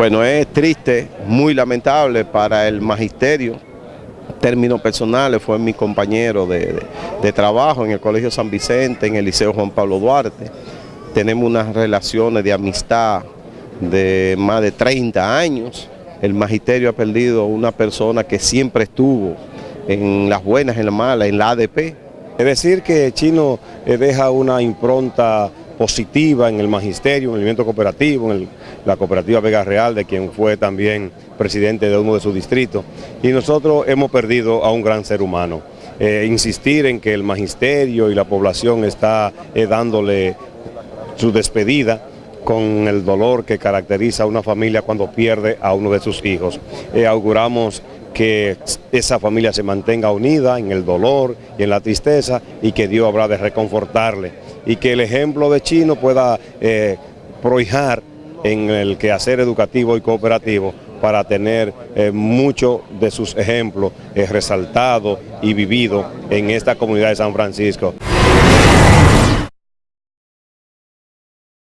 Bueno, es triste, muy lamentable para el magisterio. Términos personales, fue mi compañero de, de, trabajo en el Colegio San Vicente, en el Liceo Juan Pablo Duarte. Tenemos unas relaciones de amistad de más de 30 años. El magisterio ha perdido una persona que siempre estuvo en las buenas, en las malas, en la ADP. Es decir que Chino eh, deja una impronta positiva en el magisterio, en el movimiento cooperativo, en la cooperativa Vega Real, de quien fue también presidente de uno de sus distritos. Y nosotros hemos perdido a un gran ser humano. Eh, insistir en que el magisterio y la población está eh, dándole su despedida con el dolor que caracteriza a una familia cuando pierde a uno de sus hijos. Eh, auguramos que esa familia se mantenga unida en el dolor y en la tristeza y que Dios habrá de reconfortarle y que el ejemplo de Chino pueda eh, prohijar en el quehacer educativo y cooperativo para tener eh, muchos de sus ejemplos eh, resaltados y vividos en esta comunidad de San Francisco.